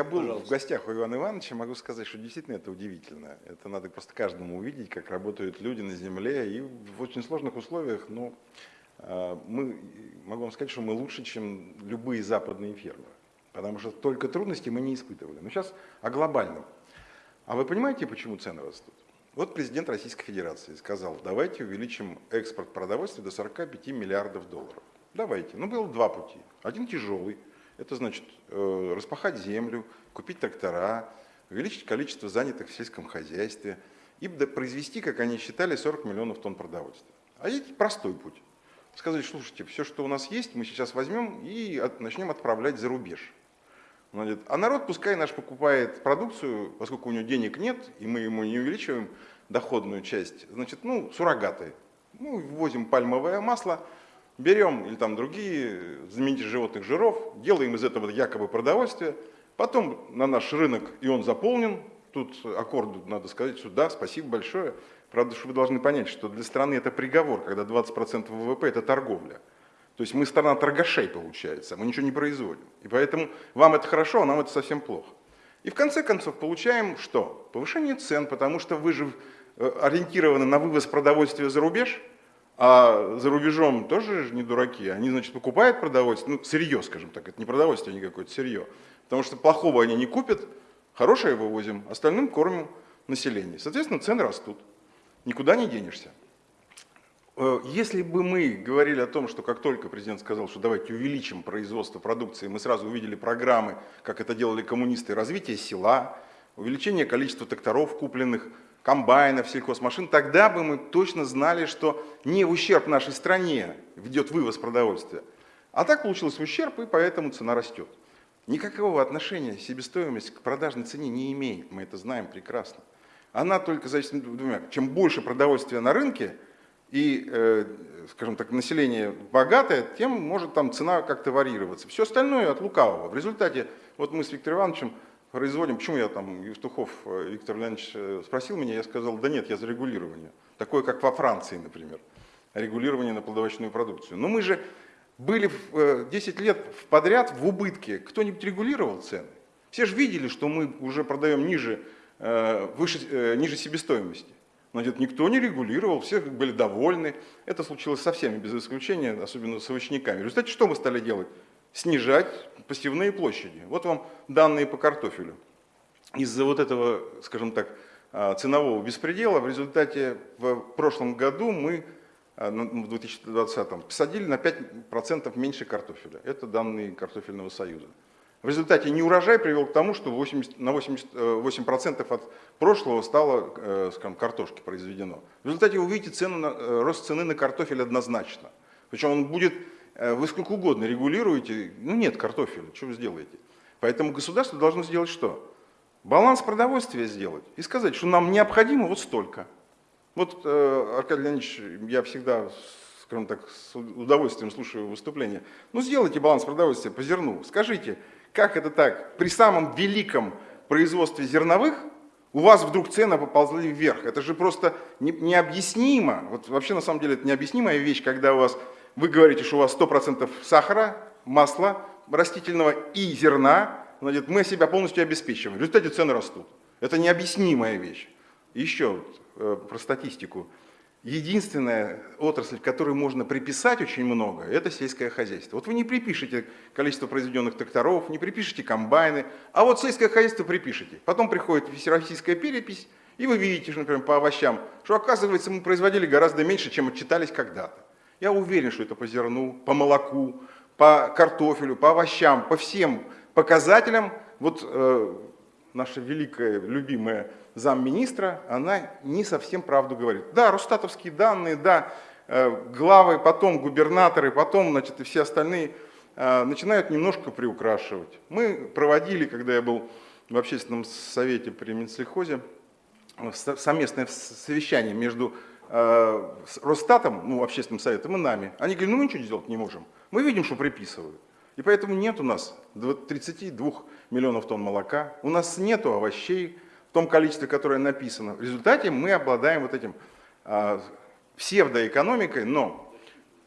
Я был Пожалуйста. в гостях у Ивана Ивановича, могу сказать, что действительно это удивительно. Это надо просто каждому увидеть, как работают люди на земле, и в очень сложных условиях, но а, мы, могу вам сказать, что мы лучше, чем любые западные фермеры, потому что только трудности мы не испытывали. Но сейчас о глобальном. А вы понимаете, почему цены растут? Вот президент Российской Федерации сказал, давайте увеличим экспорт продовольствия до 45 миллиардов долларов. Давайте. Ну, было два пути. Один тяжелый – это значит э, распахать землю, купить трактора, увеличить количество занятых в сельском хозяйстве и произвести, как они считали, 40 миллионов тонн продовольствия. А есть простой путь. Сказать, слушайте, все, что у нас есть, мы сейчас возьмем и от, начнем отправлять за рубеж. А народ пускай наш покупает продукцию, поскольку у него денег нет, и мы ему не увеличиваем доходную часть, значит, ну, суррогаты. Ну, ввозим пальмовое масло, берем или там другие заменители животных жиров, делаем из этого якобы продовольствие, потом на наш рынок, и он заполнен, тут аккорду надо сказать, что да, спасибо большое, правда, что вы должны понять, что для страны это приговор, когда 20% ВВП это торговля. То есть мы страна торгашей получается, мы ничего не производим. И поэтому вам это хорошо, а нам это совсем плохо. И в конце концов получаем что? Повышение цен, потому что вы же э, ориентированы на вывоз продовольствия за рубеж – а за рубежом тоже не дураки. Они, значит, покупают продовольствие, ну, сырье, скажем так, это не продовольствие, а какое-то сырье. Потому что плохого они не купят, хорошее вывозим, остальным кормим население. Соответственно, цены растут. Никуда не денешься. Э, если бы мы говорили о том, что как только президент сказал, что давайте увеличим производство продукции, мы сразу увидели программы, как это делали коммунисты, развитие села, увеличение количества тракторов купленных, комбайнов, сельхозмашин, тогда бы мы точно знали, что не в ущерб нашей стране ведет вывоз продовольствия. А так получилось в ущерб, и поэтому цена растет. Никакого отношения себестоимость к продажной цене не имеет, мы это знаем прекрасно. Она только зависит от двумя. Чем больше продовольствия на рынке, и, э, скажем так, население богатое, тем может там цена как-то варьироваться. Все остальное от лукавого. В результате, вот мы с Виктором Ивановичем производим, почему я там, Евтухов э, Виктор Леонидович э, спросил меня, я сказал, да нет, я за регулирование. Такое, как во Франции, например, регулирование на плодовочную продукцию. Но мы же были 10 э, лет подряд в убытке, кто-нибудь регулировал цены? Все же видели, что мы уже продаем ниже, выше, ниже себестоимости. Значит, никто не регулировал, все были довольны. Это случилось со всеми, без исключения, особенно с овощниками. В результате что мы стали делать? Снижать посевные площади. Вот вам данные по картофелю. Из-за вот этого, скажем так, а, ценового беспредела в результате в прошлом году мы, а, в 2020, посадили на 5% меньше картофеля. Это данные картофельного союза. В результате неурожай привел к тому, что 80, на 88% от прошлого стало э, скажем, картошки произведено. В результате вы увидите цену на, э, рост цены на картофель однозначно. Причем он будет Э, вы сколько угодно регулируете, ну нет картофеля, что вы сделаете? Поэтому государство должно сделать что? Баланс продовольствия сделать и сказать, что нам необходимо вот столько. Вот, э, Аркадий Леонидович, я всегда, скажем так, с удовольствием слушаю выступления. Ну сделайте баланс продовольствия по зерну. Скажите, как это так? При самом великом производстве зерновых у вас вдруг цены поползли вверх. Это же просто необъяснимо. Вот вообще на самом деле это необъяснимая вещь, когда у вас вы говорите, что у вас 100% сахара, масла растительного и зерна, значит, мы себя полностью обеспечиваем. В результате цены растут. Это необъяснимая вещь. Еще э, про статистику. Единственная отрасль, которой можно приписать очень много, это сельское хозяйство. Вот вы не припишете количество произведенных тракторов, не припишете комбайны, а вот сельское хозяйство припишете. Потом приходит всероссийская перепись, и вы видите, например, по овощам, что оказывается мы производили гораздо меньше, чем отчитались когда-то. Я уверен, что это по зерну, по молоку, по картофелю, по овощам, по всем показателям. Вот э, наша великая, любимая замминистра, она не совсем правду говорит. Да, росстатовские данные, да, э, главы, потом губернаторы, потом значит, и все остальные э, начинают немножко приукрашивать. Мы проводили, когда я был в общественном совете при Минсельхозе, совместное совещание между Э, Росстатом, ну, общественным советом и нами, они говорят, ну мы ничего сделать не можем. Мы видим, что приписывают. И поэтому нет у нас 32 миллионов тонн молока, у нас нет овощей в том количестве, которое написано. В результате мы обладаем вот этим а, псевдоэкономикой, но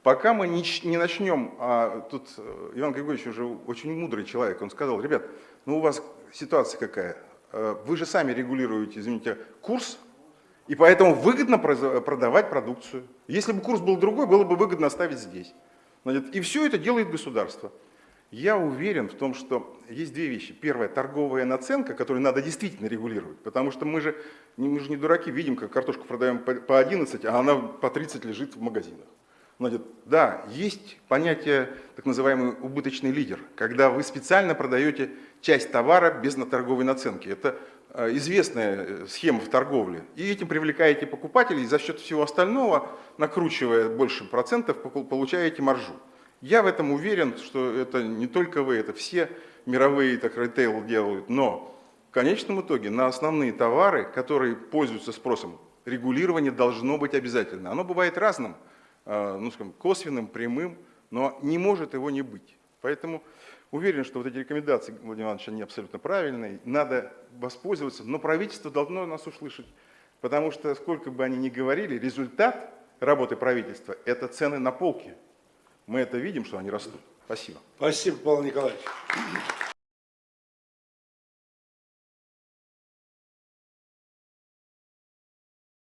пока мы не, не начнем, а, тут э, Иван Григорьевич уже очень мудрый человек, он сказал, ребят, ну у вас ситуация какая? Э, Вы же сами регулируете, извините, курс, и поэтому выгодно продавать продукцию. Если бы курс был другой, было бы выгодно оставить здесь. И все это делает государство. Я уверен в том, что есть две вещи. Первое, торговая наценка, которую надо действительно регулировать, потому что мы же, мы же не дураки, видим, как картошку продаем по 11, а она по 30 лежит в магазинах. Значит, да, есть понятие так называемый убыточный лидер, когда вы специально продаете часть товара без торговой наценки. Это э, известная э, схема в торговле. И этим привлекаете покупателей, и за счет всего остального, накручивая больше процентов, получаете маржу. Я в этом уверен, что это не только вы, это все мировые так ритейл делают, но в конечном итоге на основные товары, которые пользуются спросом, регулирование должно быть обязательно. Оно бывает разным, ну, скажем, косвенным, прямым, но не может его не быть. Поэтому уверен, что вот эти рекомендации Владимира Ивановича, они абсолютно правильные, надо воспользоваться, но правительство должно нас услышать, потому что сколько бы они ни говорили, результат работы правительства – это цены на полке. Мы это видим, что они растут. Спасибо. Спасибо, Павел Николаевич.